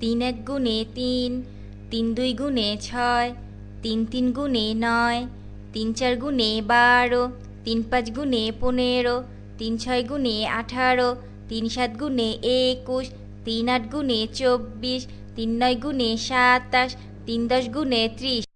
তিন এক গুণে তিন তিন দুই গুণে ছয়, তিন তিন গুণে নয় তিন চার গুণে বারো তিন পাঁচ গুণে পনেরো তিন ছয় গুণে আঠারো, তিন সাত গুণে একুশ, তিন আট গুণে চব্বিশ, তিন নয় গুণে সাতাশ, তিন দশ গুণে ত্রিশ।